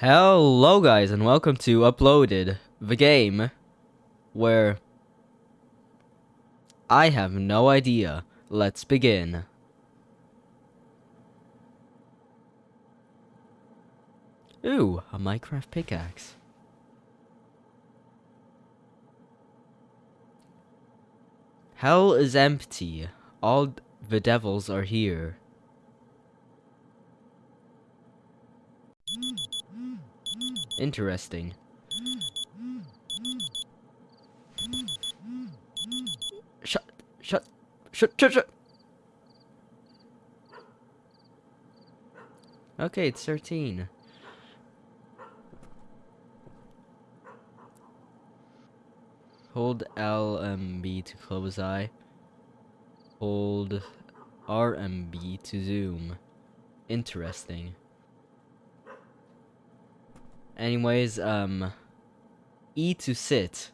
Hello guys and welcome to Uploaded, the game where I have no idea. Let's begin. Ooh, a Minecraft pickaxe. Hell is empty. All the devils are here. Interesting. Shut, shut, shut, shut. Okay, it's 13. Hold LMB to close eye. Hold RMB to zoom. Interesting. Anyways, um, E to sit.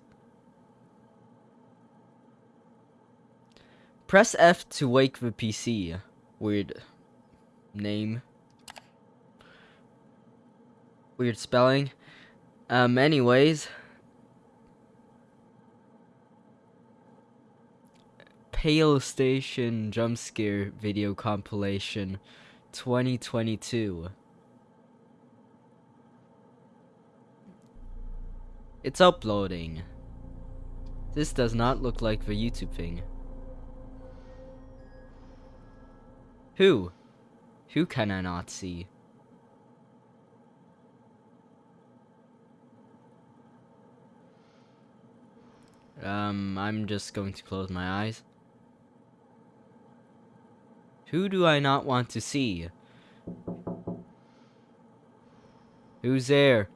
Press F to wake the PC. Weird name. Weird spelling. Um, anyways. Pale Station Jump Scare Video Compilation 2022. It's uploading. This does not look like the YouTube thing. Who? Who can I not see? Um, I'm just going to close my eyes. Who do I not want to see? Who's there?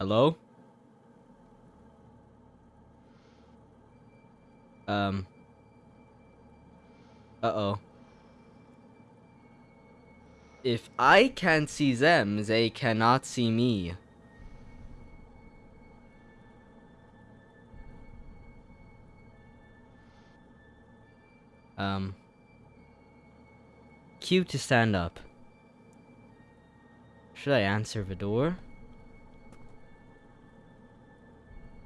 Hello? Um. Uh-oh. If I can't see them, they cannot see me. Um. Q to stand up. Should I answer the door?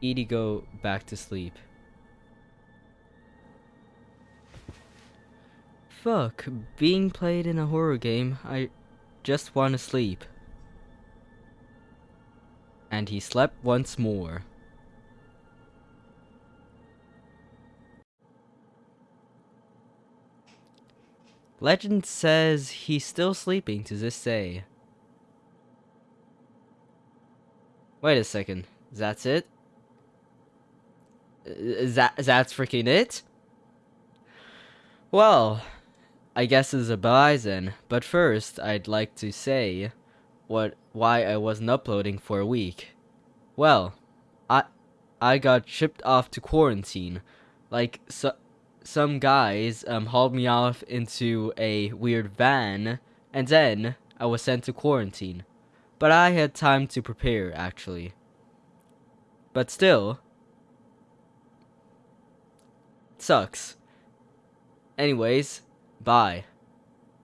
Edie go back to sleep. Fuck, being played in a horror game, I just want to sleep. And he slept once more. Legend says he's still sleeping to this day. Wait a second, that's it? Is that that's freaking it? Well, I guess it's a then. But first, I'd like to say what why I wasn't uploading for a week. Well, I I got shipped off to quarantine. Like so some guys um hauled me off into a weird van and then I was sent to quarantine. But I had time to prepare actually. But still, Sucks. Anyways, bye.